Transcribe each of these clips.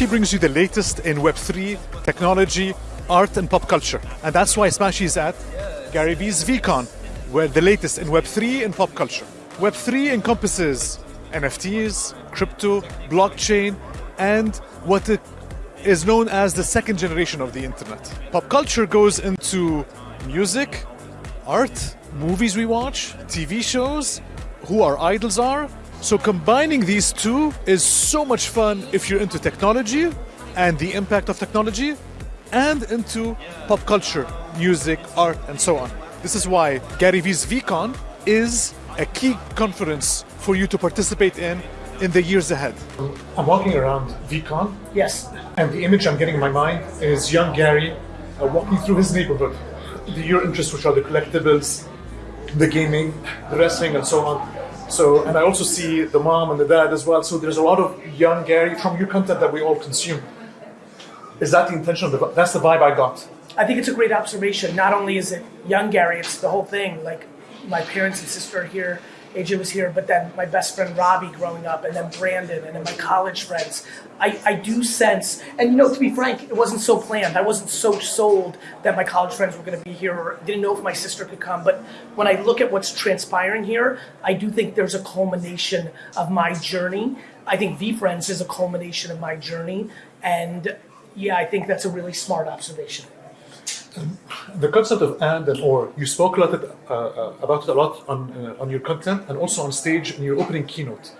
Smashy brings you the latest in Web3, technology, art, and pop culture. And that's why Smashy is at Gary Vee's VeeCon, where the latest in Web3 and pop culture. Web3 encompasses NFTs, crypto, blockchain, and what it is known as the second generation of the internet. Pop culture goes into music, art, movies we watch, TV shows, who our idols are. So combining these two is so much fun if you're into technology and the impact of technology and into pop culture, music, art, and so on. This is why Gary Vee's VeeCon is a key conference for you to participate in in the years ahead. I'm walking around VeeCon. Yes. And the image I'm getting in my mind is young Gary uh, walking through his neighborhood. The, your interests, which are the collectibles, the gaming, the wrestling, and so on. So, and I also see the mom and the dad as well. So there's a lot of young Gary from your content that we all consume. Is that the intention of the? That's the vibe I got. I think it's a great observation. Not only is it young Gary, it's the whole thing. Like my parents and sister are here. AJ was here, but then my best friend Robbie growing up, and then Brandon, and then my college friends. I, I do sense, and you know, to be frank, it wasn't so planned. I wasn't so sold that my college friends were going to be here, or didn't know if my sister could come. But when I look at what's transpiring here, I do think there's a culmination of my journey. I think VeeFriends is a culmination of my journey, and yeah, I think that's a really smart observation. The concept of and and or, you spoke a lot of, uh, uh, about it a lot on, uh, on your content and also on stage in your opening keynote.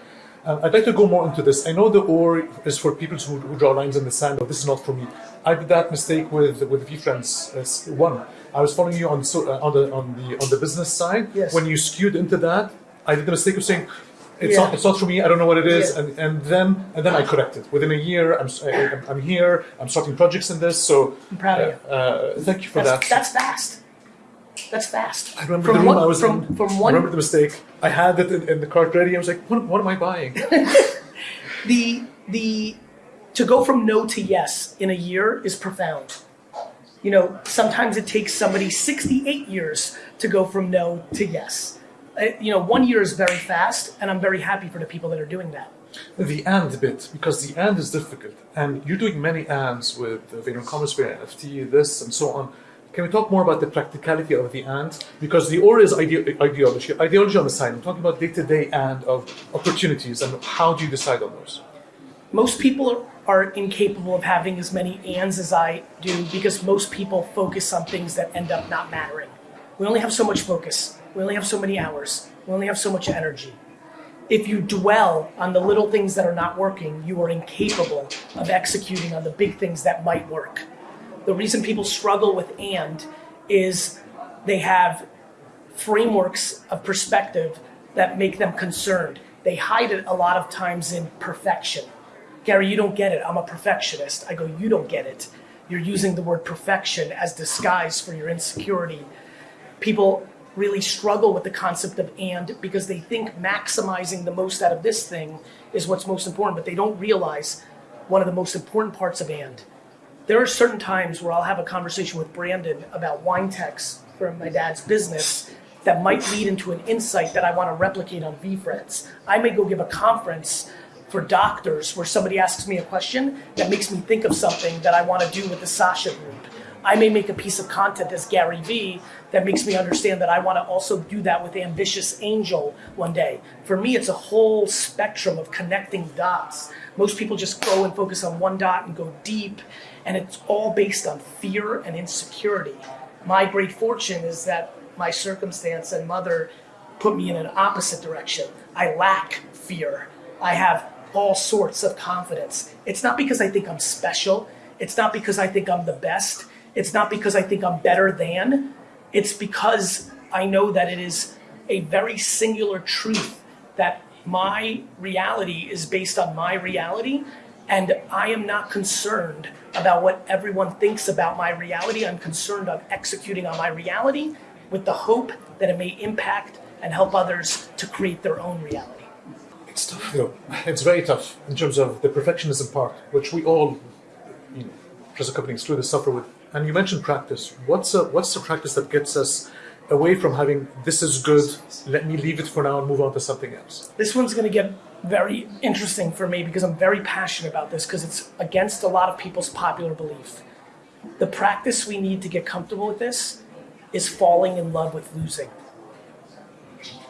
Uh, I'd like to go more into this. I know the or is for people who, who draw lines in the sand, or this is not for me. I did that mistake with with VeeFriends uh, one. I was following you on so, uh, on the on the on the business side. Yes. When you skewed into that, I did the mistake of saying, it's Yeah. not it's not for me. I don't know what it is, Yeah. and, and then and then I corrected. Within a year, I'm I, I'm here. I'm starting projects in this. So I'm proud of you. uh, thank you for That's, that. that's fast. That's fast. I remember From the room one- I was from, in. From one, I remember the mistake. I had it in, in the cart ready. I was like, what, what am I buying? the the to go from no to yes in a year is profound. You know, sometimes it takes somebody 68 years to go from no to yes. Uh, You know, one year is very fast, and I'm very happy for the people that are doing that. the and bit, because the and is difficult. And you're doing many ands with Vayner Commerce, Vayner NFT, this, and so on. Can we talk more about the practicality of the and? Because the or is ide- ideology. Ideology on the side. I'm talking about day to day and of opportunities and how do you decide on those? Most people are, are incapable of having as many ands as I do because most people focus on things that end up not mattering. We only have so much focus. We only have so many hours. We only have so much energy. If you dwell on the little things that are not working, you are incapable of executing on the big things that might work. The reason people struggle with and is they have frameworks of perspective that make them concerned. They hide it a lot of times in perfection. Gary, you don't get it. I'm a perfectionist. I go, you don't get it. You're using the word perfection as disguise for your insecurity. People really struggle with the concept of and because they think maximizing the most out of this thing is what's most important, but they don't realize one of the most important parts of and. There are certain times where I'll have a conversation with Brandon about wine techs from my dad's business that might lead into an insight that I want to replicate on VeeFriends. I may go give a conference for doctors where somebody asks me a question that makes me think of something that I want to do with the Sasha group. I may make a piece of content as Gary Vee that makes me understand that I want to also do that with Ambitious Angel one day. For me, it's a whole spectrum of connecting dots. Most people just go and focus on one dot and go deep, and it's all based on fear and insecurity. My great fortune is that my circumstance and mother put me in an opposite direction. I lack fear. I have all sorts of confidence. It's not because I think I'm special. It's not because I think I'm the best. It's not because I think I'm better than. It's because I know that it is a very singular truth that my reality is based on my reality. And I am not concerned about what everyone thinks about my reality. I'm concerned on executing on my reality with the hope that it may impact and help others to create their own reality. It's tough, though. It's very tough in terms of the perfectionism part, which we all, you know, as a company excluded, suffer with. And you mentioned practice. What's a, what's the practice that gets us away from having this is good, let me leave it for now and move on to something else? This one's going to get very interesting for me because I'm very passionate about this because it's against a lot of people's popular belief. The practice we need to get comfortable with this is falling in love with losing.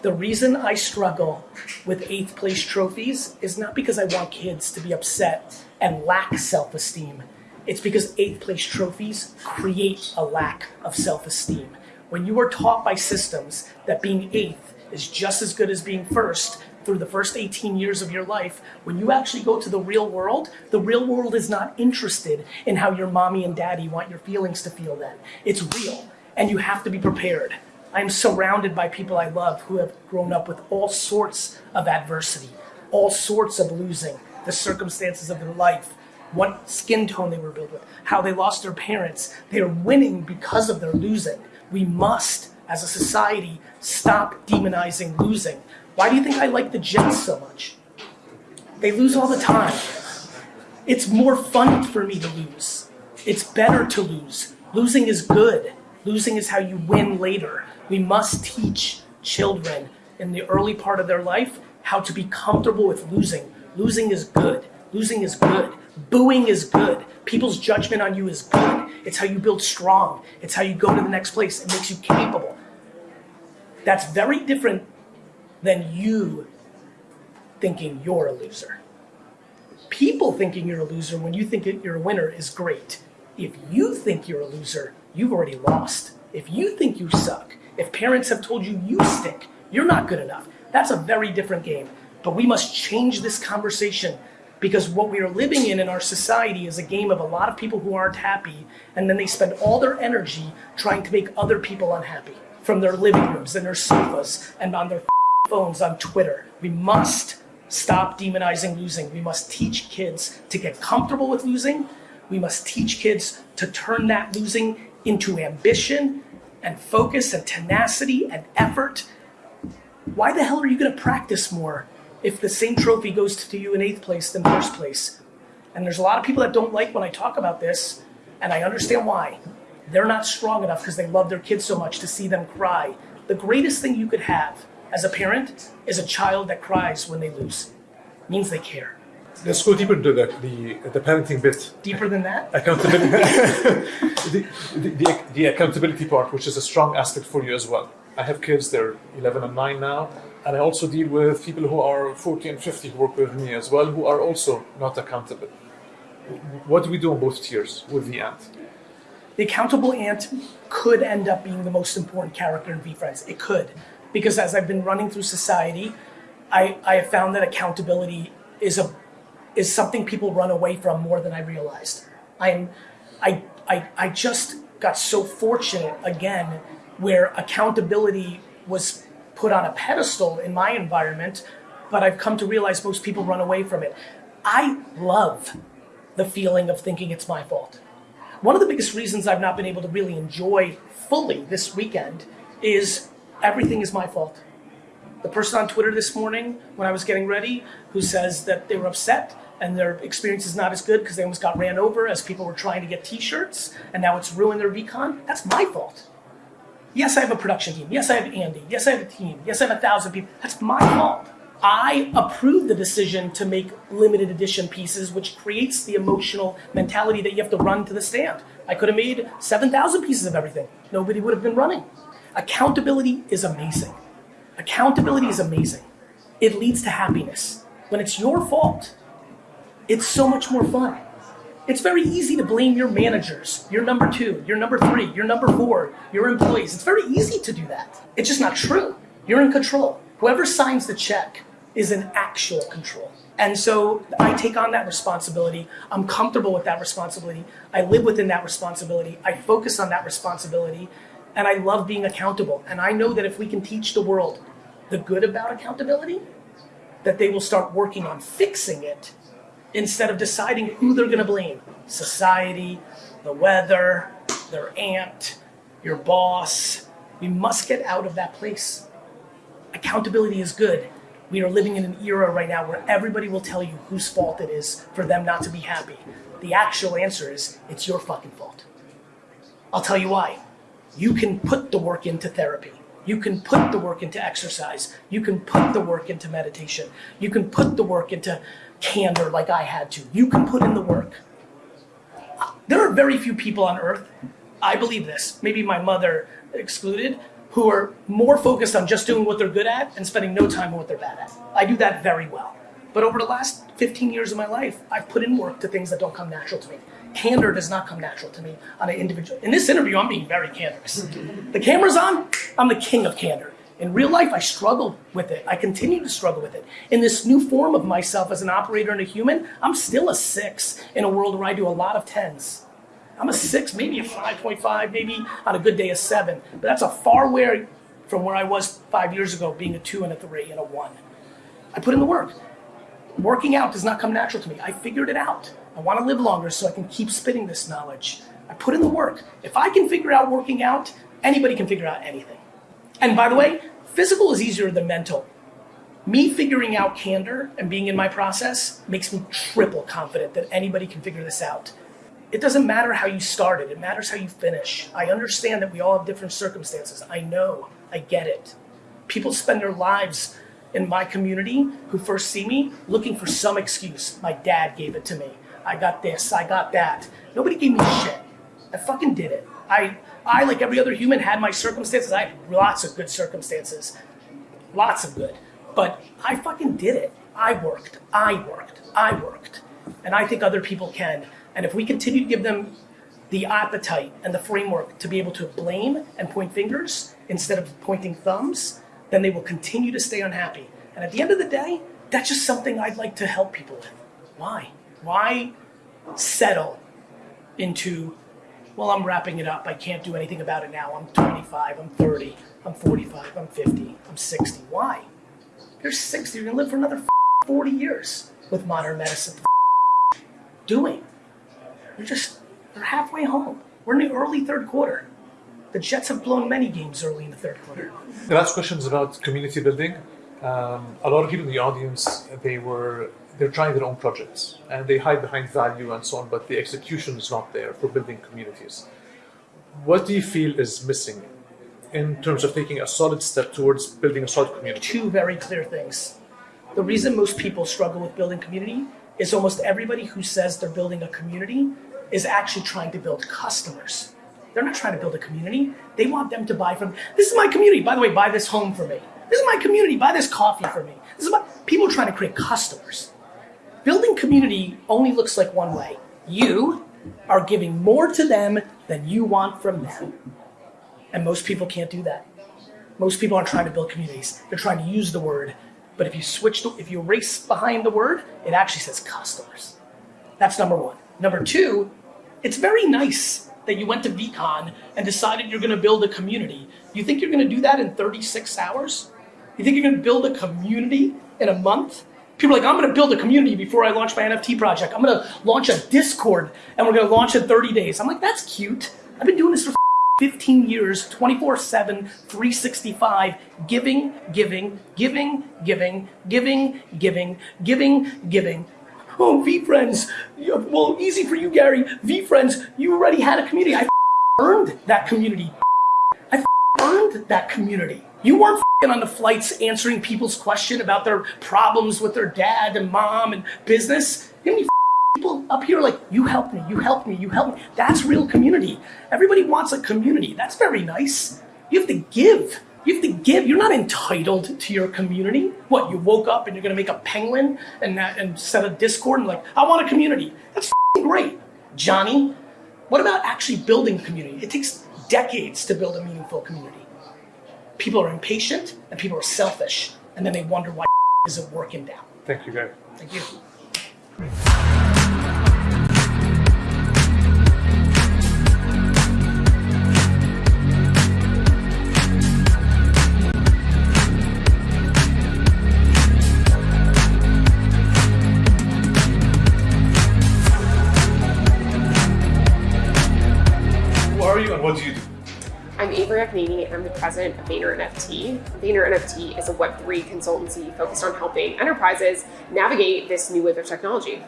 The reason I struggle with eighth place trophies is not because I want kids to be upset and lack self esteem. It's because eighth place trophies create a lack of self esteem. When you are taught by systems that being eighth is just as good as being first through the first 18 years of your life, when you actually go to the real world, the real world is not interested in how your mommy and daddy want your feelings to feel then. It's real, and you have to be prepared. I'm surrounded by people I love who have grown up with all sorts of adversity, all sorts of losing, the circumstances of their life, what skin tone they were built with, how they lost their parents. They are winning because of their losing. We must, as a society, stop demonizing losing. Why do you think I like the Jets so much? They lose all the time. It's more fun for me to lose. It's better to lose. Losing is good. Losing is how you win later. We must teach children in the early part of their life how to be comfortable with losing. Losing is good. Losing is good. Booing is good. People's judgment on you is good. It's how you build strong. It's how you go to the next place. It makes you capable. That's very different than you thinking you're a loser. People thinking you're a loser when you think you're a winner is great. If you think you're a loser, you've already lost. If you think you suck, if parents have told you you stink, you're not good enough, that's a very different game. But we must change this conversation because what we are living in in our society is a game of a lot of people who aren't happy and then they spend all their energy trying to make other people unhappy from their living rooms and their sofas and on their phones on Twitter. We must stop demonizing losing. We must teach kids to get comfortable with losing. We must teach kids to turn that losing into ambition and focus and tenacity and effort, why the hell are you going to practice more if the same trophy goes to you in eighth place than first place? And there's a lot of people that don't like when I talk about this, and I understand why. They're not strong enough because they love their kids so much to see them cry. The greatest thing you could have as a parent is a child that cries when they lose. It means they care. Let's go deeper into the, the, the parenting bit. Deeper than that? Accountability. the, the, the, the, accountability part, which is a strong aspect for you as well. I have kids, they're 11 and 9 now, and I also deal with people who are 40 and 50 who work with me as well, who are also not accountable. What do we do on both tiers with the ant? The accountable ant could end up being the most important character in VeeFriends. It could. Because as I've been running through society, I, I have found that accountability is a is something people run away from more than I realized. I'm, I, I, I just got so fortunate again where accountability was put on a pedestal in my environment, but I've come to realize most people run away from it. I love the feeling of thinking it's my fault. One of the biggest reasons I've not been able to really enjoy fully this weekend is everything is my fault. The person on Twitter this morning, when I was getting ready, who says that they were upset and their experience is not as good because they almost got ran over as people were trying to get t-shirts and now it's ruined their VeeCon, that's my fault. Yes, I have a production team. Yes, I have Andy. Yes, I have a team. Yes, I have a thousand people. That's my fault. I approved the decision to make limited edition pieces, which creates the emotional mentality that you have to run to the stand. I could have made 7,000 pieces of everything. Nobody would have been running. Accountability is amazing. Accountability is amazing. It leads to happiness. When it's your fault, it's so much more fun. It's very easy to blame your managers, your number two, your number three, your number four, your employees. It's very easy to do that. It's just not true. You're in control. Whoever signs the check is in actual control. And so I take on that responsibility. I'm comfortable with that responsibility. I live within that responsibility. I focus on that responsibility. And I love being accountable. And I know that if we can teach the world the good about accountability, that they will start working on fixing it instead of deciding who they're going to blame society, the weather, their aunt, your boss. We must get out of that place. Accountability is good. We are living in an era right now where everybody will tell you whose fault it is for them not to be happy. The actual answer is it's your fucking fault. I'll tell you why. You can put the work into therapy. You can put the work into exercise. You can put the work into meditation. You can put the work into candor like I had to. You can put in the work. There are very few people on earth, I believe this, maybe my mother excluded, who are more focused on just doing what they're good at and spending no time on what they're bad at. I do that very well. But over the last 15 years of my life, I've put in work to things that don't come natural to me. Candor does not come natural to me on an individual. In this interview, I'm being very candorous. The camera's on, I'm the king of candor. In real life, I struggled with it. I continue to struggle with it. In this new form of myself as an operator and a human, I'm still a six in a world where I do a lot of tens. I'm a six, maybe a 5.5, maybe on a good day a seven. But that's a far way from where I was five years ago, being a two and a three and a one. I put in the work. Working out does not come natural to me. I figured it out. I want to live longer so I can keep spitting this knowledge. I put in the work. If I can figure out working out, anybody can figure out anything. And by the way, physical is easier than mental. Me figuring out candor and being in my process makes me triple confident that anybody can figure this out it doesn't matter how you started, it matters how you finish. I understand that we all have different circumstances. I know, I get it. People spend their lives in my community who first see me looking for some excuse. My dad gave it to me. I got this, I got that. Nobody gave me shit. I fucking did it. I, I, like every other human, had my circumstances. I had lots of good circumstances. Lots of good. But I fucking did it. I worked. I worked. I worked. And I think other people can. And if we continue to give them the appetite and the framework to be able to blame and point fingers instead of pointing thumbs, then they will continue to stay unhappy. And at the end of the day, that's just something I'd like to help people with. Why? Why settle into, well, I'm wrapping it up. I can't do anything about it now. I'm 25, I'm 30, I'm 45, I'm 50, I'm 60. Why? You're 60, you're gonna live for another 40 years with modern medicine. Doing. They're just, they're halfway home. We're in the early third quarter. The Jets have blown many games early in the third quarter. The last question is about community building. Um, a lot of people in the audience, they were they're trying their own projects and they hide behind value and so on, but the execution is not there for building communities. What do you feel is missing in terms of taking a solid step towards building a solid community? Two very clear things. The reason most people struggle with building community is almost everybody who says they're building a community is actually trying to build customers. They're not trying to build a community. They want them to buy from, this is my community. By the way, buy this home for me. This is my community. Buy this coffee for me. This is my, people are trying to create customers. Building community only looks like one way. You are giving more to them than you want from them. And most people can't do that. Most people aren't trying to build communities. They're trying to use the word. But if you switch, to, if you race behind the word, it actually says customers. That's number one. Number two, it's very nice that you went to VeeCon and decided you're going to build a community. You think you're going to do that in 36 hours? You think you're to build a community in a month? People are like, I'm going to build a community before I launch my NFT project. I'm going to launch a Discord and we're going to launch in 30 days. I'm like, that's cute. I've been doing this for 15 years, 24 7, 365, giving, giving, giving, giving, giving, giving, giving, giving, oh, VeeFriends. well, easy for you, Gary. VeeFriends, you already had a community. I earned that community. I earned that community. You weren't on the flights answering people's question about their problems with their dad and mom and business. You know people up here like, you help me, you help me, you help me. That's real community. Everybody wants a community. That's very nice. You have to give. You have to give. You're not entitled to your community. What, you woke up and you're going to make a penguin and, uh, and set a Discord and like, I want a community. That's great. Johnny, what about actually building community? It takes decades to build a meaningful community. People are impatient and people are selfish. And then they wonder why isn't working down. Thank you, Gary. Thank you. Akkineni. I'm the president of Vayner NFT. Vayner NFT is a Web3 consultancy focused on helping enterprises navigate this new wave of technology.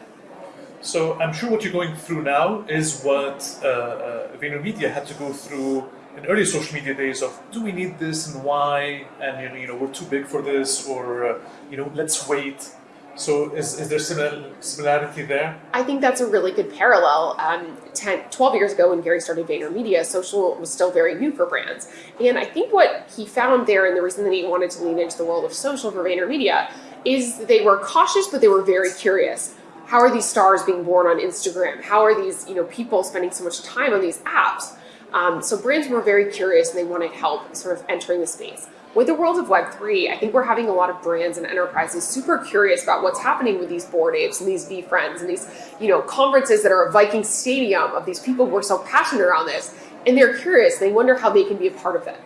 So I'm sure what you're going through now is what uh, uh, VaynerMedia had to go through in early social media days of do we need this and why, and you know, you know we're too big for this, or uh, you know let's wait. So is, is there similar, similarity there? I think that's a really good parallel. Um, 10, 12 years ago when Gary started VaynerMedia, social was still very new for brands. And I think what he found there and the reason that he wanted to lean into the world of social for VaynerMedia is they were cautious, but they were very curious. How are these stars being born on Instagram? How are these you know people spending so much time on these apps? Um, so brands were very curious and they wanted help sort of entering the space. With the world of Web3, I think we're having a lot of brands and enterprises super curious about what's happening with these board apes and these VeeFriends and these, you know, conferences that are a Viking stadium of these people who are so passionate around this. And they're curious. They wonder how they can be a part of it.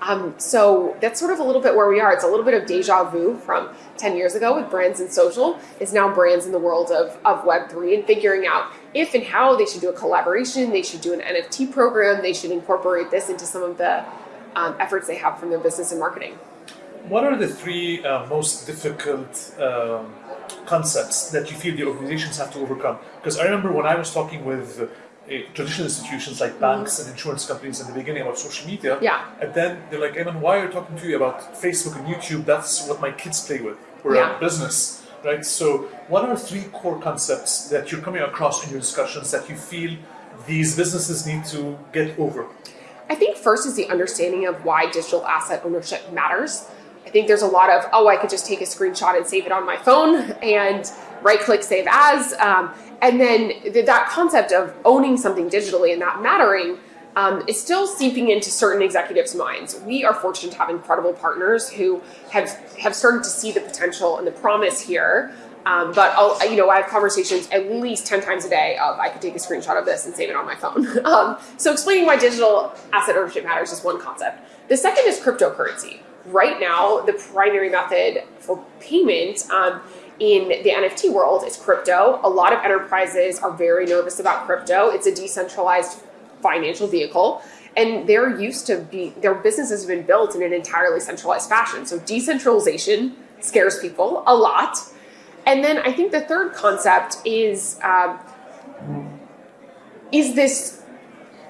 Um, so that's sort of a little bit where we are. It's a little bit of deja vu from 10 years ago with brands and social is now brands in the world of, of Web3 and figuring out if and how they should do a collaboration, they should do an NFT program, they should incorporate this into some of the um, efforts they have from their business and marketing. What are the three uh, most difficult um, concepts that you feel the organizations have to overcome? Because I remember when I was talking with uh, traditional institutions like banks and insurance companies in the beginning about social media. Yeah. And then they're like, Eamon, why are you talking to you about Facebook and YouTube? That's what my kids play with. We're Yeah. a business, right? So, what are three core concepts that you're coming across in your discussions that you feel these businesses need to get over? I think first is the understanding of why digital asset ownership matters. I think there's a lot of, oh, I could just take a screenshot and save it on my phone and right click save as. Um, and then th- that concept of owning something digitally and that mattering um, is still seeping into certain executives' minds. We are fortunate to have incredible partners who have, have started to see the potential and the promise here. Um, but I'll, you know, I have conversations at least 10 times a day of I could take a screenshot of this and save it on my phone. um, so explaining why digital asset ownership matters is one concept. The second is cryptocurrency. Right now, the primary method for payment um, in the NFT world is crypto. A lot of enterprises are very nervous about crypto. It's a decentralized financial vehicle and they're used to be their businesses have been built in an entirely centralized fashion so decentralization scares people a lot and then i think the third concept is um, is this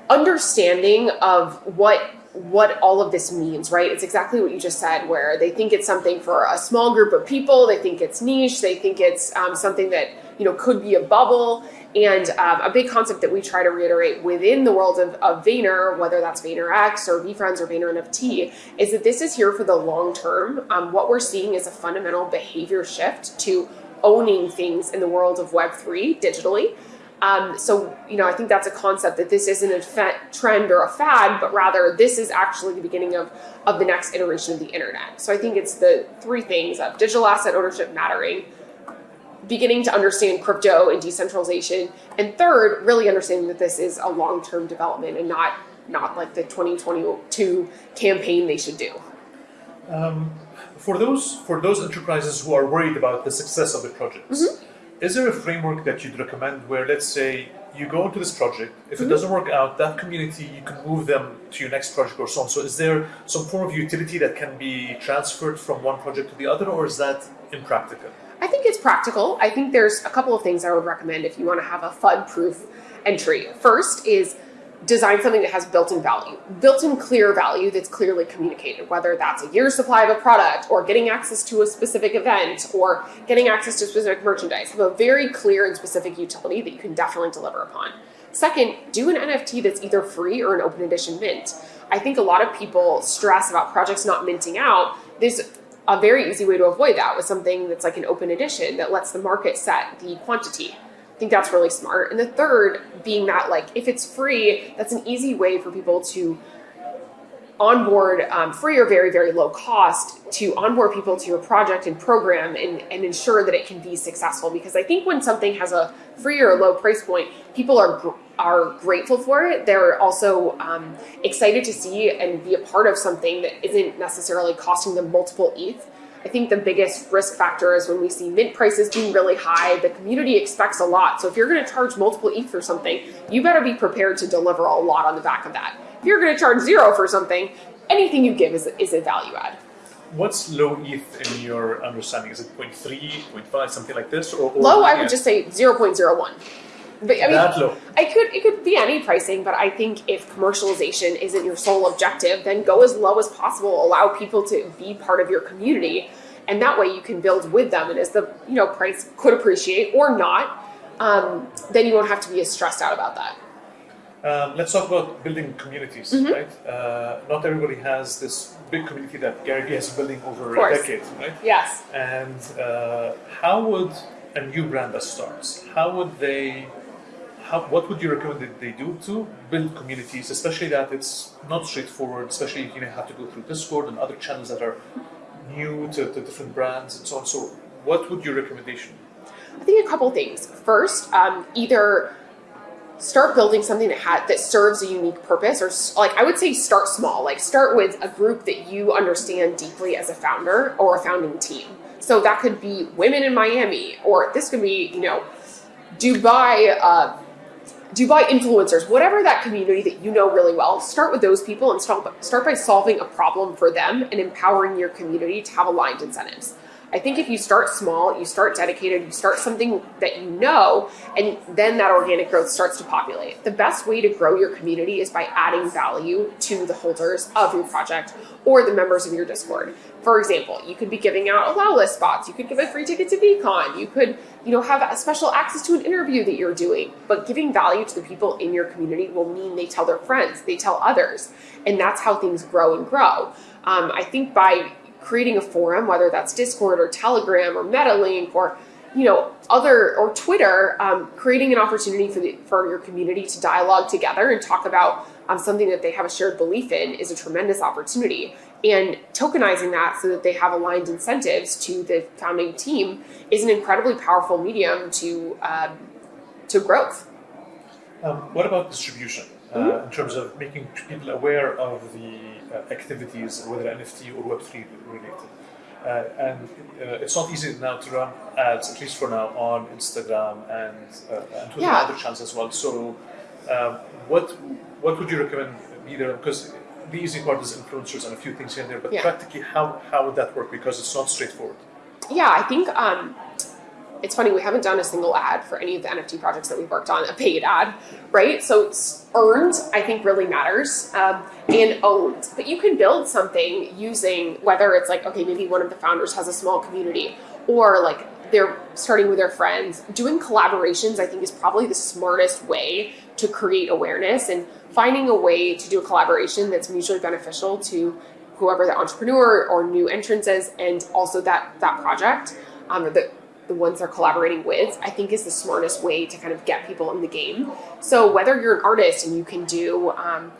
understanding of what what all of this means, right? It's exactly what you just said, where they think it's something for a small group of people, they think it's niche, they think it's um, something that you know could be a bubble. And um, a big concept that we try to reiterate within the world of, of Vayner, whether that's VaynerX or VeeFriends or Vayner NFT, is that this is here for the long term. Um, what we're seeing is a fundamental behavior shift to owning things in the world of Web3 digitally. Um, so, you know, I think that's a concept that this isn't a trend or a fad, but rather this is actually the beginning of, of the next iteration of the internet. So I think it's the three things of digital asset ownership mattering, beginning to understand crypto and decentralization, and third, really understanding that this is a long-term development and not not like the 2022 campaign they should do. For those for those enterprises who are worried about the success of the projects, mm-hmm. is there a framework that you'd recommend where, let's say, you go into this project, if it mm-hmm. doesn't work out, that community you can move them to your next project or so on. So, is there some form of utility that can be transferred from one project to the other, or is that impractical? I think it's practical. I think there's a couple of things I would recommend if you want to have a FUD proof entry. First is design something that has built in value, built in clear value that's clearly communicated, whether that's a year's supply of a product or getting access to a specific event or getting access to specific merchandise. Have a very clear and specific utility that you can definitely deliver upon. Second, do an NFT that's either free or an open edition mint. I think a lot of people stress about projects not minting out. There's a very easy way to avoid that with something that's like an open edition that lets the market set the quantity. Think that's really smart. And the third being that like if it's free, that's an easy way for people to onboard um, free or very very low cost to onboard people to your project and program and, and ensure that it can be successful. Because i think when something has a free or a low price point people are are grateful for it. They're also um, excited to see and be a part of something that isn't necessarily costing them multiple eth I think the biggest risk factor is when we see mint prices being really high, the community expects a lot. So if you're going to charge multiple ETH for something, you better be prepared to deliver a lot on the back of that. If you're going to charge zero for something, anything you give is, is a value add. What's low ETH in your understanding? Is it 0.3, 0.5, something like this? Or, or Low, I would just say 0.01. But I mean, That low. I could it could be any pricing, but I think if commercialization isn't your sole objective, then go as low as possible. Allow people to be part of your community, and that way you can build with them. And as the you know price could appreciate or not, um, then you won't have to be as stressed out about that. Um, let's talk about building communities, Mm-hmm. right? Uh, not everybody has this big community that Gary Vee has been building over a decade, right? Yes. And uh, how would a new brand that starts, how would they, how, what would you recommend that they do to build communities, especially that it's not straightforward, especially if you have to go through Discord and other channels that are new to, to different brands and so on. So what would your recommendation? I think a couple things. First, um, either start building something that that serves a unique purpose, or like I would say, start small. Like start with a group that you understand deeply as a founder or a founding team. So that could be women in Miami, or this could be you know Dubai. Uh, Dubai influencers, whatever that community that you know really well, start with those people and start, start by solving a problem for them and empowering your community to have aligned incentives. I think if you start small, you start dedicated, you start something that you know, and then that organic growth starts to populate. The best way to grow your community is by adding value to the holders of your project or the members of your Discord. For example, you could be giving out allow list spots, you could give a free ticket to VeeCon, you could, you know, have a special access to an interview that you're doing. But giving value to the people in your community will mean they tell their friends, they tell others, and that's how things grow and grow. Um, I think by creating a forum, whether that's Discord or Telegram or MetaLink or you know other or Twitter, um, creating an opportunity for the for your community to dialogue together and talk about um, something that they have a shared belief in is a tremendous opportunity. And tokenizing that so that they have aligned incentives to the founding team is an incredibly powerful medium to um, to growth. Um, what about distribution uh, in terms of making people aware of the uh, activities, whether NFT or Web3 related? Uh, and uh, it's not easy now to run ads, at least for now, on Instagram and, uh, and Twitter Yeah. and other channels as well. So, um, what what would you recommend either? Because the easy part is influencers and a few things here and there, but Yeah. practically, how, how would that work? Because it's not straightforward. Yeah, I think um, it's funny. We haven't done a single ad for any of the NFT projects that we've worked on, a paid ad, right? So it's earned, I think, really matters um, and owned. But you can build something using whether it's like, okay, maybe one of the founders has a small community or like they're starting with their friends. Doing collaborations, I think, is probably the smartest way to create awareness and finding a way to do a collaboration that's mutually beneficial to whoever the entrepreneur or new entrance is and also that that project um, the, the ones they're collaborating with i think is the smartest way to kind of get people in the game so whether you're an artist and you can do um,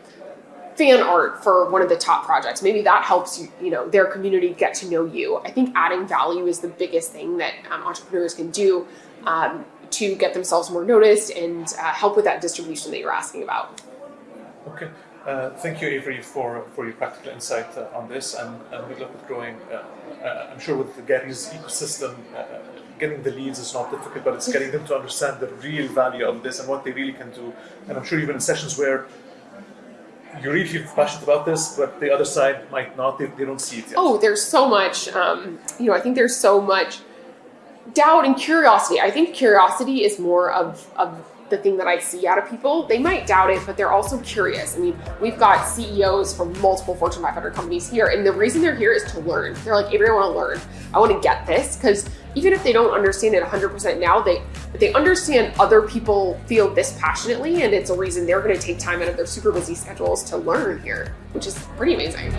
fan art for one of the top projects maybe that helps you you know their community get to know you i think adding value is the biggest thing that um, entrepreneurs can do um, to get themselves more noticed and uh, help with that distribution that you're asking about Okay. Uh, thank you, Avery, for, for your practical insight uh, on this, and, and good luck with growing. Uh, uh, I'm sure with the Gary's ecosystem, uh, getting the leads is not difficult, but it's getting them to understand the real value of this and what they really can do. And I'm sure even in sessions where you really feel passionate about this, but the other side might not, they, they don't see it yet. oh there's so much um, you know i think there's so much doubt and curiosity i think curiosity is more of, of the thing that i see out of people they might doubt it but they're also curious. I mean we've got ceos from multiple fortune 500 companies here and the reason they're here is to learn. They're like avery i want to learn. I want to get this. Because even if they don't understand it 100% now they they understand other people feel this passionately and it's a reason they're going to take time out of their super busy schedules to learn here which is pretty amazing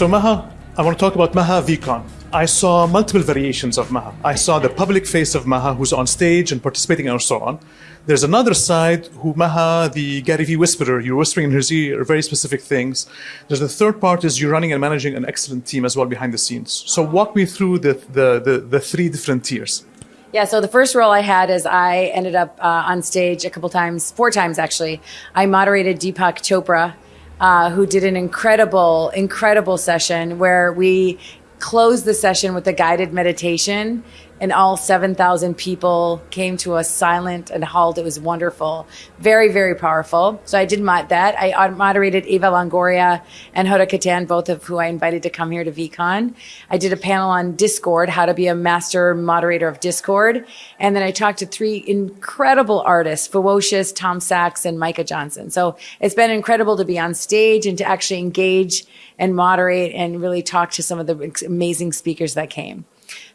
So Maha, I want to talk about Maha VeeCon. I saw multiple variations of Maha. I saw the public face of Maha who's on stage and participating and so on. There's another side who Maha, the Gary Vee whisperer, you're whispering in his ear very specific things. There's the third part is you're running and managing an excellent team as well behind the scenes. So walk me through the, the, the, the three different tiers. Yeah, so the first role I had is I ended up uh, on stage a couple times, four times actually. I moderated Deepak Chopra, uh, who did an incredible, incredible session where we closed the session with a guided meditation and all 7,000 people came to a silent and halt. It was wonderful. Very, very powerful. So I did that. I moderated Eva Longoria and Hoda Kotb, both of who I invited to come here to VeeCon. I did a panel on Discord, how to be a master moderator of Discord. And then I talked to three incredible artists, Fewocious, Tom Sachs, and Micah Johnson. So it's been incredible to be on stage and to actually engage and moderate and really talk to some of the amazing speakers that came.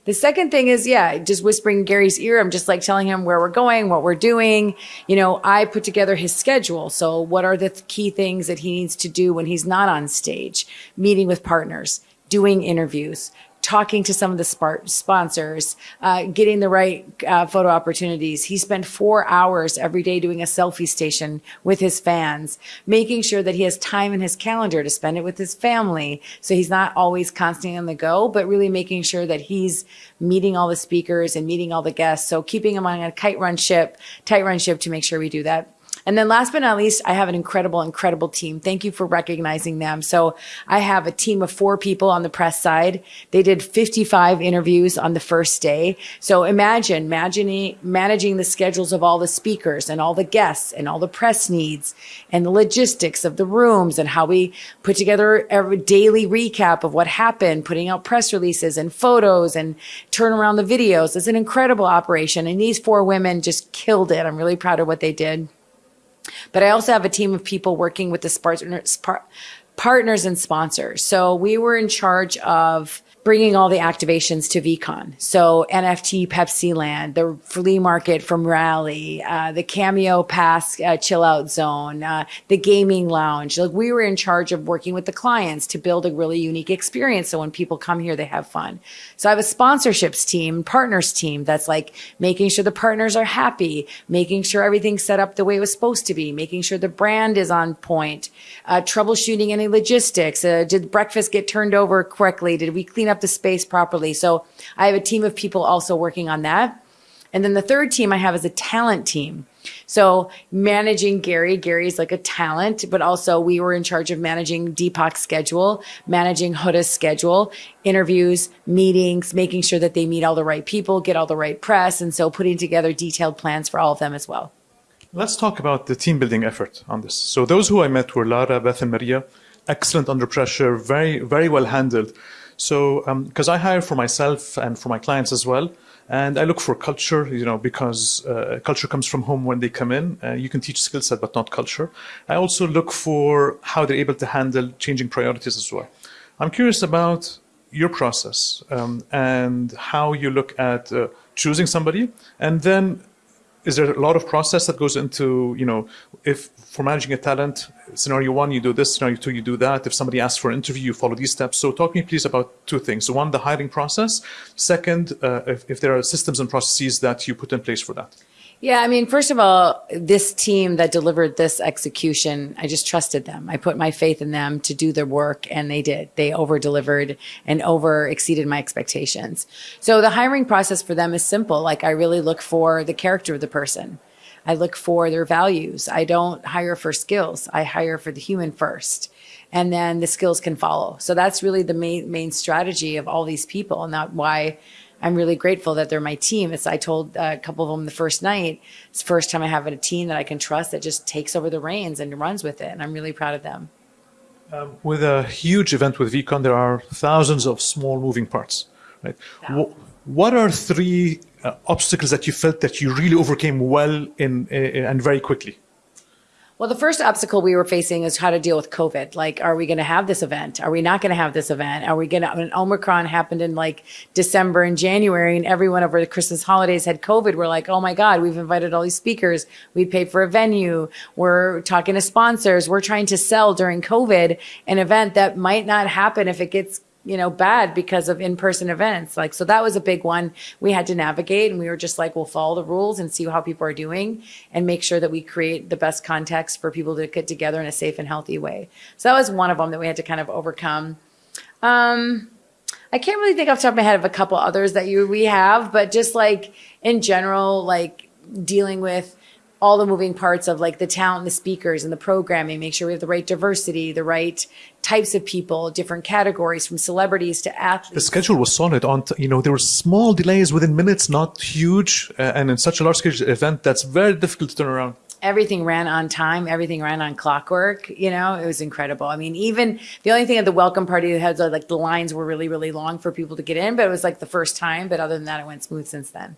The second thing is, yeah, just whispering in Gary's ear. I'm just like telling him where we're going, what we're doing. You know, I put together his schedule. So what are the key things that he needs to do when he's not on stage? Meeting with partners, doing interviews, talking to some of the sponsors, uh, getting the right uh, photo opportunities. He spent four hours every day doing a selfie station with his fans, making sure that he has time in his calendar to spend it with his family. So he's not always constantly on the go, but really making sure that he's meeting all the speakers and meeting all the guests. So keeping him on a kite run ship, tight run ship to make sure we do that. And then last but not least, I have an incredible, incredible team. Thank you for recognizing them. So I have a team of four people on the press side. They did 55 interviews on the first day. So imagine, managing the schedules of all the speakers and all the guests and all the press needs and the logistics of the rooms and how we put together a daily recap of what happened, putting out press releases and photos and turn around the videos. It's an incredible operation. And these four women just killed it. I'm really proud of what they did. But I also have a team of people working with the partners and sponsors. So we were in charge of bringing all the activations to VeeCon. So NFT Pepsi Land, the flea market from Rally, uh, the Cameo Pass uh, Chill Out Zone, uh, the gaming lounge. Like we were in charge of working with the clients to build a really unique experience. So when people come here, they have fun. So I have a sponsorships team, partners team that's like making sure the partners are happy, making sure everything's set up the way it was supposed to be, making sure the brand is on point, uh, troubleshooting any logistics. Uh, did breakfast get turned over correctly? Did we clean up up the space properly. So I have a team of people also working on that. And then the third team I have is a talent team. So managing Gary, Gary's like a talent, but also we were in charge of managing Deepak's schedule, managing Hoda's schedule, interviews, meetings, making sure that they meet all the right people, get all the right press. And so putting together detailed plans for all of them as well. Let's talk about the team building effort on this. So those who I met were Lara, Beth, and Maria. Excellent under pressure, very, very well handled. So, because um, I hire for myself and for my clients as well, and I look for culture, you know, because uh, culture comes from home when they come in. Uh, you can teach skill set, but not culture. I also look for how they're able to handle changing priorities as well. I'm curious about your process um, and how you look at uh, choosing somebody and then is there a lot of process that goes into, you know, if for managing a talent, scenario one, you do this, scenario two, you do that. If somebody asks for an interview, you follow these steps. So talk to me please about two things. One, the hiring process. Second, uh, if, if there are systems and processes that you put in place for that. Yeah, I mean, first of all, this team that delivered this execution, I just trusted them. I put my faith in them to do their work and they did. They over delivered and over exceeded my expectations. So the hiring process for them is simple. Like I really look for the character of the person. I look for their values. I don't hire for skills. I hire for the human first and then the skills can follow. So that's really the main, main strategy of all these people. And that why I'm really grateful that they're my team. It's, I told a couple of them the first night, it's the first time I have a team that I can trust that just takes over the reins and runs with it. And I'm really proud of them. Um, with a huge event with VeeCon, there are thousands of small moving parts, right? What are three uh, obstacles that you felt that you really overcame well in, in and very quickly? Well, the first obstacle we were facing is how to deal with COVID. Like, are we going to have this event? Are we not going to have this event? Are we going to, when Omicron happened in like December and January and everyone over the Christmas holidays had COVID, we're like, oh my God, we've invited all these speakers. We paid for a venue. We're talking to sponsors. We're trying to sell during COVID an event that might not happen if it gets you know, bad because of in-person events. Like, so that was a big one we had to navigate and we were just like, we'll follow the rules and see how people are doing and make sure that we create the best context for people to get together in a safe and healthy way. So that was one of them that we had to kind of overcome. Um, I can't really think off the top of my head of a couple others that you, we have, but just like in general, like dealing with all the moving parts of like the talent, the speakers, and the programming. Make sure we have the right diversity, the right types of people, different categories, from celebrities to athletes. The schedule was solid. On t- you know there were small delays within minutes, not huge, uh, and in such a large scale event, that's very difficult to turn around. everything ran on time everything ran on clockwork you know it was incredible i mean even the only thing at the welcome party that had like the lines were really really long for people to get in but it was like the first time but other than that it went smooth since then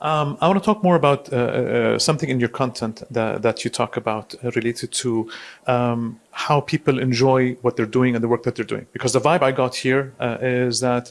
Um, I want to talk more about uh, uh, something in your content that, that you talk about uh, related to um, how people enjoy what they're doing and the work that they're doing. Because the vibe I got here uh, is that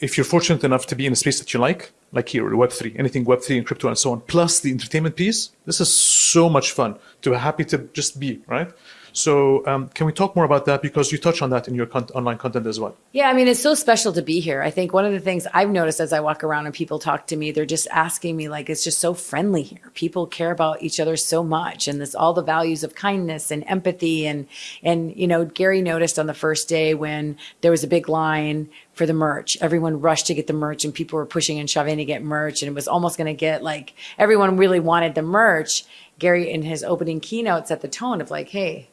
if you're fortunate enough to be in a space that you like, like here, Web3, anything Web3 and crypto and so on, plus the entertainment piece, this is so much fun to be happy to just be, right? So um, can we talk more about that? Because you touch on that in your con- online content as well. Yeah, I mean, it's so special to be here. I think one of the things I've noticed as I walk around and people talk to me, they're just asking me, like, it's just so friendly here. People care about each other so much. And this all the values of kindness and empathy. And, and, you know, Gary noticed on the first day when there was a big line for the merch, everyone rushed to get the merch and people were pushing and shoving to get merch. And it was almost going to get like everyone really wanted the merch. Gary, in his opening keynote, set the tone of like, hey,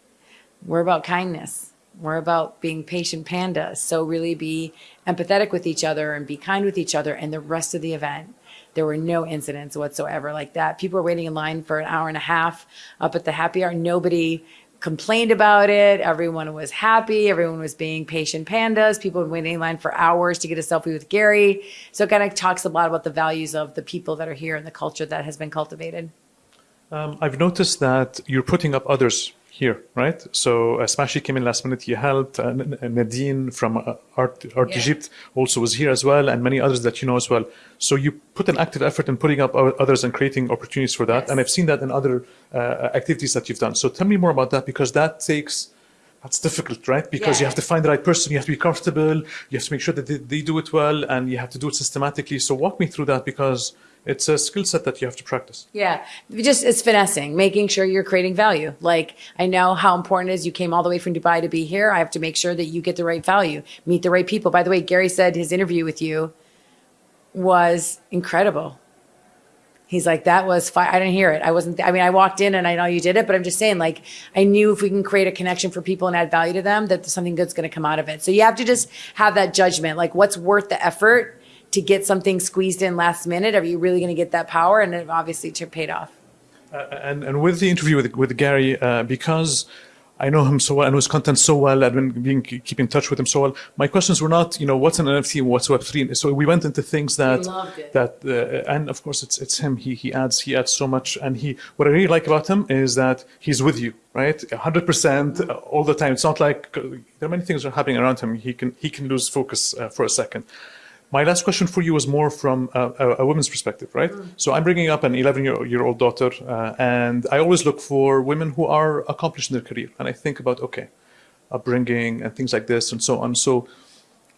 we're about kindness. We're about being patient pandas. So really be empathetic with each other and be kind with each other. And the rest of the event, there were no incidents whatsoever like that. People were waiting in line for an hour and a half up at the happy hour. Nobody complained about it. Everyone was happy. Everyone was being patient pandas. People were waiting in line for hours to get a selfie with Gary. So it kind of talks a lot about the values of the people that are here and the culture that has been cultivated. Um, I've noticed that you're putting up others here, right? So uh, Smashy came in last minute. You helped. Uh, Nadine from uh, Art, Art Yeah. Egypt also was here as well, and many others that you know as well. So you put an active effort in putting up others and creating opportunities for that. Yes. And I've seen that in other uh, activities that you've done. So tell me more about that because that takes. That's difficult, right? Because you have to find the right person. You have to be comfortable. You have to make sure that they, they do it well, and you have to do it systematically. So walk me through that because it's a skill set that you have to practice. Yeah, just it's finessing, making sure you're creating value. Like I know how important it is. You came all the way from Dubai to be here. I have to make sure that you get the right value, meet the right people. By the way, Gary said his interview with you was incredible. He's like, that was fine. I didn't hear it. I wasn't, I mean, I walked in and I know you did it, but I'm just saying, like, I knew if we can create a connection for people and add value to them, that something good's going to come out of it. So you have to just have that judgment, like, what's worth the effort to get something squeezed in last minute? Are you really going to get that power? And it obviously paid off. and and with the interview with with Gary, uh, because I know him so well, I know his content so well, I've been being keep in touch with him so well. My questions were not, you know, what's an NFT, what's Web three. So we went into things that that, uh, and of course it's it's him. He he adds he adds so much, and he what I really like about him is that he's with you, right, hundred percent all the time. It's not like uh, there are many things that are happening around him. He can he can lose focus uh, for a second. My last question for you was more from a, a, a woman's perspective, right? So I'm bringing up an 11 year, year old daughter, uh, and I always look for women who are accomplished in their career. And I think about, okay, upbringing and things like this and so on. So,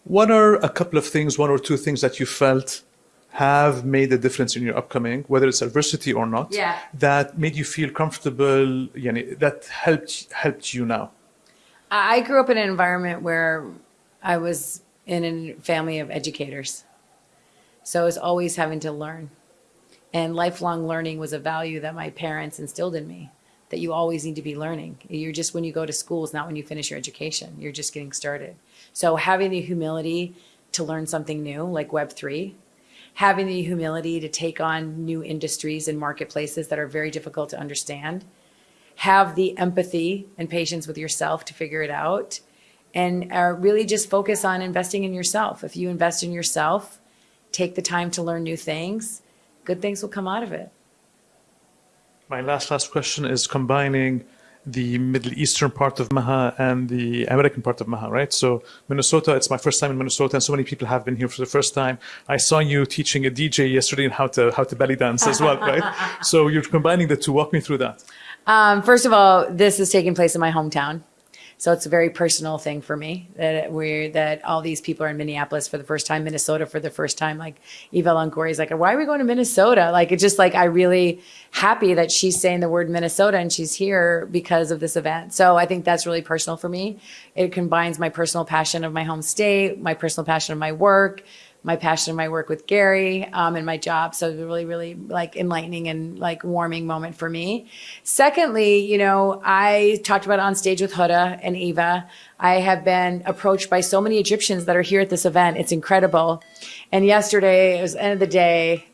what are a couple of things, one or two things that you felt have made a difference in your upcoming, whether it's adversity or not, Yeah. that made you feel comfortable, yani, that helped helped you now? I grew up in an environment where I was in a family of educators. So I was always having to learn. And lifelong learning was a value that my parents instilled in me that you always need to be learning. You're just when you go to school, it's not when you finish your education. You're just getting started. So having the humility to learn something new, like Web3, having the humility to take on new industries and marketplaces that are very difficult to understand, have the empathy and patience with yourself to figure it out and uh, really just focus on investing in yourself. If you invest in yourself, take the time to learn new things, good things will come out of it. My last last question is combining the Middle Eastern part of Maha and the American part of Maha, right? So Minnesota, it's my first time in Minnesota, and so many people have been here for the first time. I saw you teaching a DJ yesterday on how to how to belly dance as well, right? So you're combining the two. Walk me through that. Um, first of all, this is taking place in my hometown. So it's a very personal thing for me that we're that all these people are in Minneapolis for the first time, Minnesota for the first time. Like Eva Longoria is like, why are we going to Minnesota? Like it's just like I really happy that she's saying the word Minnesota and she's here because of this event. So I think that's really personal for me. It combines my personal passion of my home state, my personal passion of my work, my passion and my work with Gary um, and my job. So it was really, really like enlightening and like warming moment for me. Secondly, you know, I talked about on stage with Hoda and Eva. I have been approached by so many Egyptians that are here at this event. It's incredible. And yesterday, it was the end of the day.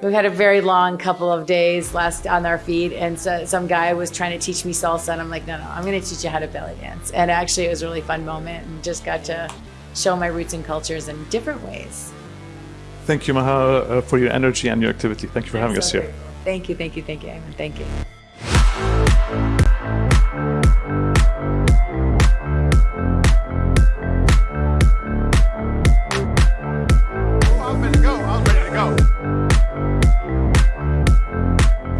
We've had a very long couple of days last on our feet, and so some guy was trying to teach me salsa, and I'm like, no, no, I'm going to teach you how to belly dance. And actually, it was a really fun moment, and just got to show my roots and cultures in different ways. Thank you, Maha, uh, for your energy and your activity. Thank you for having us here. Thank you, thank you, thank you, Ayman. Thank you.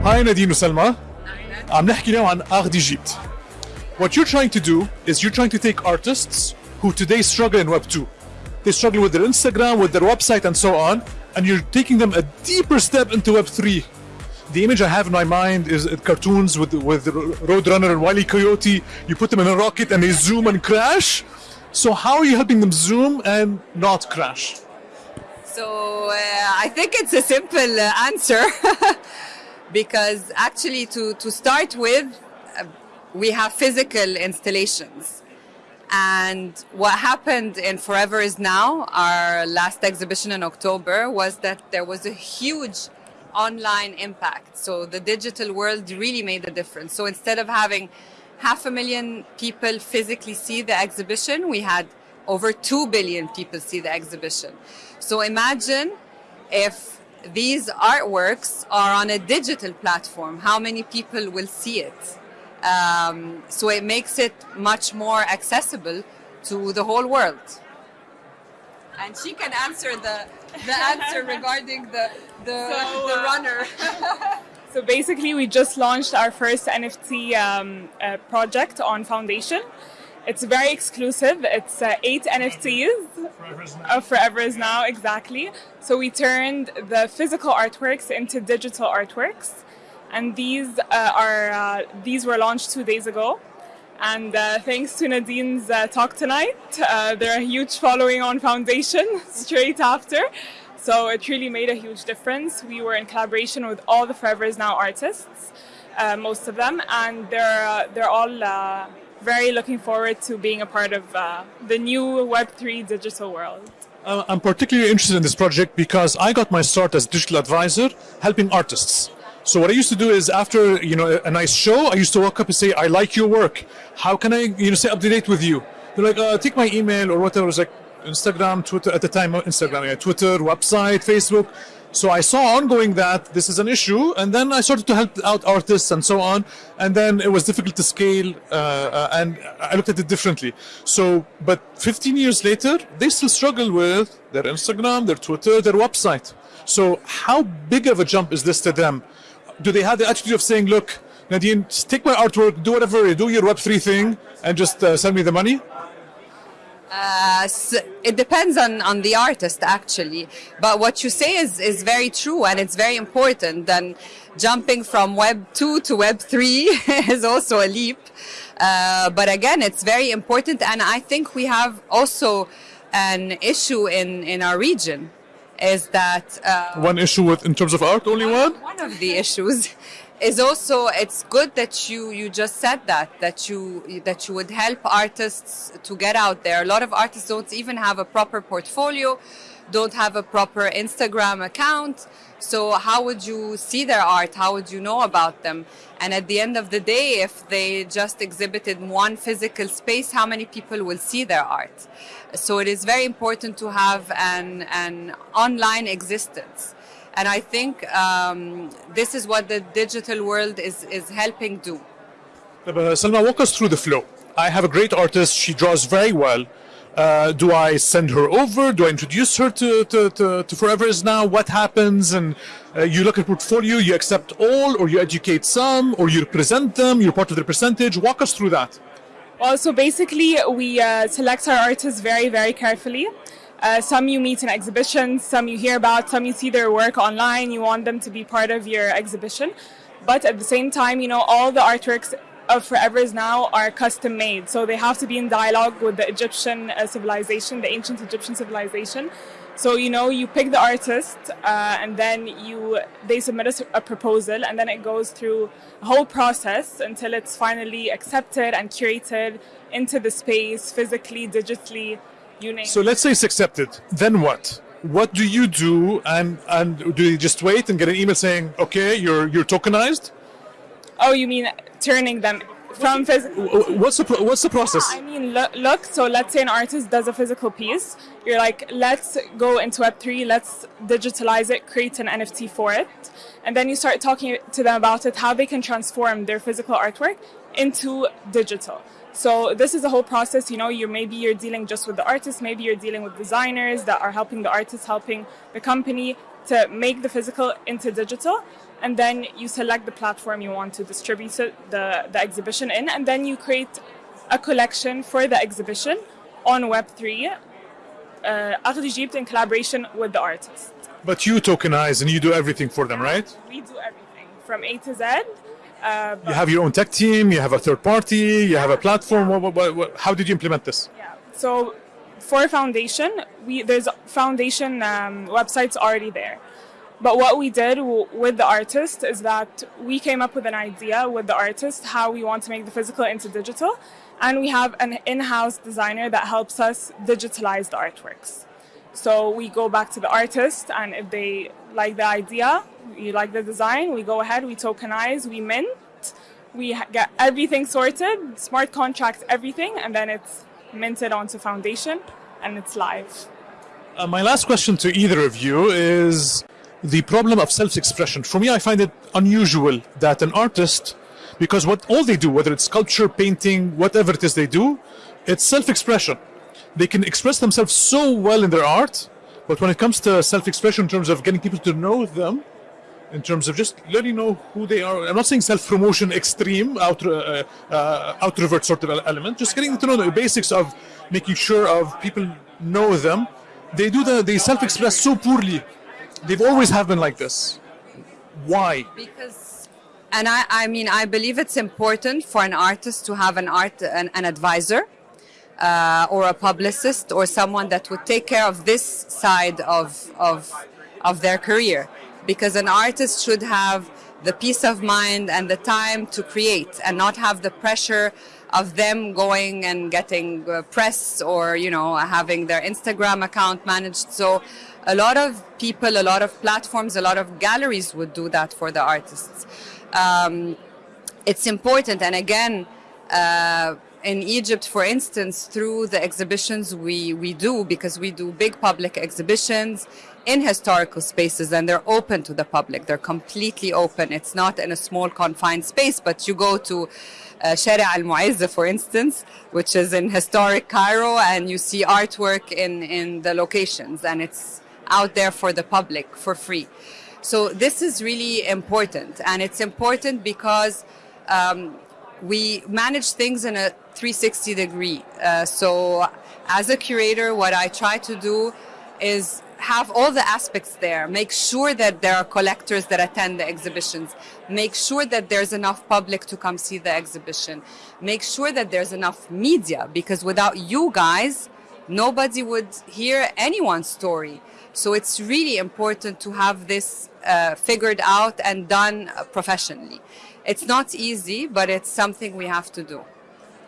Hi Nadine وسلمى عم نحكي اليوم عن Art d'Egypte. What you're trying to do is you're trying to take artists who today struggle in Web 2. They struggle with their Instagram, with their website and so on, and you're taking them a deeper step into Web 3. The image I have in my mind is cartoons with with Roadrunner and Wile E. Coyote. You put them in a rocket and they zoom and crash. So how are you helping them zoom and not crash? So uh, I think it's a simple uh, answer because actually to, to start with, uh, we have physical installations. And what happened in Forever is Now, our last exhibition in October, was that there was a huge online impact. So the digital world really made a difference. So instead of having half a million people physically see the exhibition, we had over 2 billion people see the exhibition. So imagine if these artworks are on a digital platform, how many people will see it? Um, so it makes it much more accessible to the whole world. And she can answer the, the answer regarding the, the, So, the uh, runner. So basically, we just launched our first NFT um, uh, project on Foundation. It's very exclusive. It's uh, eight NFTs. Uh, Forever is now exactly. So we turned the physical artworks into digital artworks, and these uh, are uh, these were launched two days ago. And uh, thanks to Nadine's talk tonight, uh, they're a huge following on Foundation straight after. So it really made a huge difference. We were in collaboration with all the Forever is Now artists, uh, most of them, and they're uh, they're all uh, very looking forward to being a part of the new Web3 digital world. I'm particularly interested in this project because I got my start as digital advisor helping artists. So what I used to do is after you know a nice show, I used to walk up and say, "I like your work. How can I you know stay up to date with you?" They're like, uh, "Take my email or whatever." Like Instagram, Twitter at the time, Instagram, yeah, Twitter, website, Facebook. So I saw ongoing that this is an issue, and then I started to help out artists and so on. And then it was difficult to scale, uh, uh, and I looked at it differently. So, but 15 years later, they still struggle with their Instagram, their Twitter, their website. So, how big of a jump is this to them? Do they have the attitude of saying, "Look, Nadine, take my artwork, do whatever, do your Web3 thing, and just uh, send me the money"? Uh, s- it depends on, on the artist actually. But what you say is, is very true and it's very important and jumping from web 2 to web 3 is also a leap. Uh, but again it's very important and i think we have also an issue in, in our region is that uh, One issue with in terms of art, only one. one of the issues is also it's good that you you just said that that you that you would help artists to get out there. A lot of artists don't even have a proper portfolio don't have a proper instagram account. So how would you see their art? How would you know about them? And at the end of the day if they just exhibited one physical space how many people will see their art so it is very important to have an an online existence and I think um, this is what the digital world is, is helping do. Uh, Salma, walk us through the flow. I have a great artist. She draws very well. Uh, do I send her over? Do I introduce her to, to, to, to Forever Is Now? What happens? And uh, you look at portfolio, you accept all, or you educate some, or you represent them, you're part of the percentage. Walk us through that. So basically, we uh, select our artists very, very carefully. Uh, some you meet in exhibitions, some you hear about, some you see their work online. You want them to be part of your exhibition. But at the same time, you know, all the artworks of Forever is Now are custom made. So they have to be in dialogue with the Egyptian uh, civilization, the ancient Egyptian civilization. So you know, you pick the artist, uh, and then you they submit a proposal, and then it goes through a whole process until it's finally accepted and curated into the space, physically, digitally, you name. So let's say it's accepted. Then what? What do you do? And and do you just wait and get an email saying, okay, you're you're tokenized? oh, you mean turning them from physical? What's the what's the process? I mean, look, look, so let's say an artist does a physical piece. You're like, let's go into Web3, let's digitalize it, create an NFT for it. And then you start talking to them about it, how they can transform their physical artwork into digital. So this is a whole process, you know, you're maybe you're dealing just with the artist, maybe you're dealing with designers that are helping the artist, helping the company to make the physical into digital. And then you select the platform you want to distribute the, the exhibition in, and then you create a collection for the exhibition on Web3, uh, Art Egypt in collaboration with the artist. But you tokenize and you do everything for them, right? We do everything from A to Z. Uh, You have your own tech team. You have a third party. You have a platform. What, what, what, what- how did you implement this? Yeah. So for foundation, we there's foundation um, websites already there. But what we did with the artist is that we came up with an idea with the artist how we want to make the physical into digital, and we have an in-house designer that helps us digitalize the artworks. So we go back to the artist, and if they like the idea, you like the design, we go ahead, we tokenize, we mint, we get everything sorted, smart contracts, everything, and then it's minted onto Foundation, and it's live. Uh, my last question to either of you is the problem of self-expression. For me, I find it unusual that an artist, because what all they do, whether it's sculpture, painting, whatever it is they do, it's self-expression. They can express themselves so well in their art, but when it comes to self-expression in terms of getting people to know them, in terms of just letting know who they are. I'm not saying self-promotion extreme, out, uh, uh, sort of element. Just getting to know the basics of making sure of people know them. They do the they self-express so poorly. They've always have been like this. Why? because and I, I mean i believe it's important for an artist to have an art an, an advisor uh, or a publicist or someone that would take care of this side of of of their career because an artist should have the peace of mind and the time to create and not have the pressure of them going and getting uh, press or you know having their instagram account managed so a lot of people a lot of platforms a lot of galleries would do that for the artists um, it's important and again uh, in Egypt, for instance, through the exhibitions we, we do, because we do big public exhibitions in historical spaces and they're open to the public. They're completely open. It's not in a small confined space, but you go to uh, al for instance, which is in historic Cairo, and you see artwork in, in the locations, and it's out there for the public for free. So this is really important, and it's important because um, we manage things in a 360 degree. Uh, so as a curator, what I try to do is have all the aspects there. Make sure that there are collectors that attend the exhibitions. Make sure that there's enough public to come see the exhibition. Make sure that there's enough media because without you guys, nobody would hear anyone's story. So it's really important to have this uh, figured out and done professionally. It's not easy, but it's something we have to do.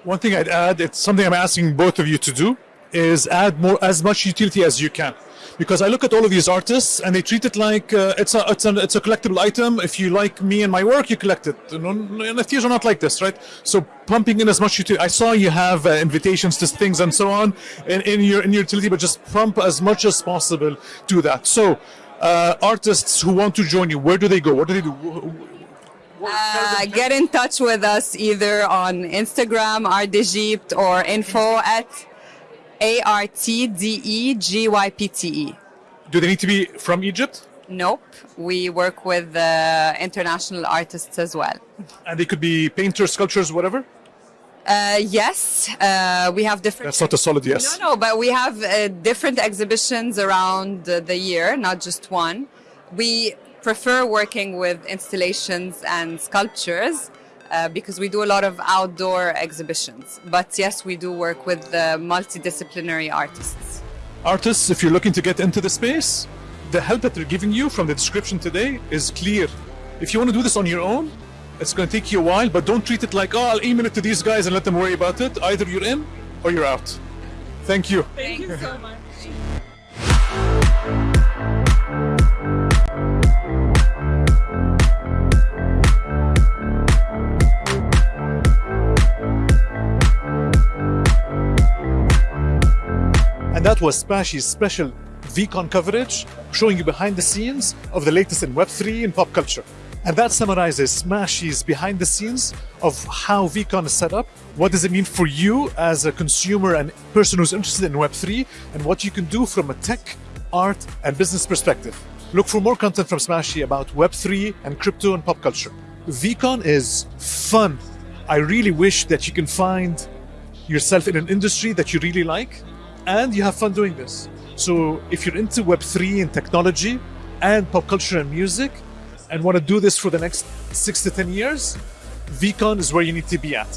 One thing I'd add, it's something I'm asking both of you to do, is add more as much utility as you can. Because I look at all of these artists and they treat it like uh, it's a it's a it's a collectible item. If you like me and my work, you collect it. NFTs are not like this, right? So pumping in as much utility. I saw you have uh, invitations to things and so on in, in your in your utility, but just pump as much as possible to that. So uh, artists who want to join you, where do they go? What do they do? Uh, get in touch with us either on Instagram, Art or info at A R T D E G Y P T E. Do they need to be from Egypt? Nope. We work with uh, international artists as well. And they could be painters, sculptors, whatever? Uh, yes, uh, we have different. That's not a solid yes. No, no, but we have uh, different exhibitions around uh, the year, not just one. We prefer working with installations and sculptures uh, because we do a lot of outdoor exhibitions. But yes, we do work with uh, multidisciplinary artists. Artists, if you're looking to get into the space, the help that they're giving you from the description today is clear. If you want to do this on your own, it's going to take you a while, but don't treat it like, oh, I'll email it to these guys and let them worry about it. Either you're in or you're out. Thank you. Thank you so much. That was Smashy's special VeeCon coverage, showing you behind the scenes of the latest in Web3 and pop culture. And that summarizes Smashy's behind the scenes of how VeeCon is set up. What does it mean for you as a consumer and person who's interested in Web3 and what you can do from a tech, art, and business perspective. Look for more content from Smashy about Web3 and crypto and pop culture. VeeCon is fun. I really wish that you can find yourself in an industry that you really like and you have fun doing this. So if you're into Web3 and technology and pop culture and music and want to do this for the next six to 10 years, VeeCon is where you need to be at.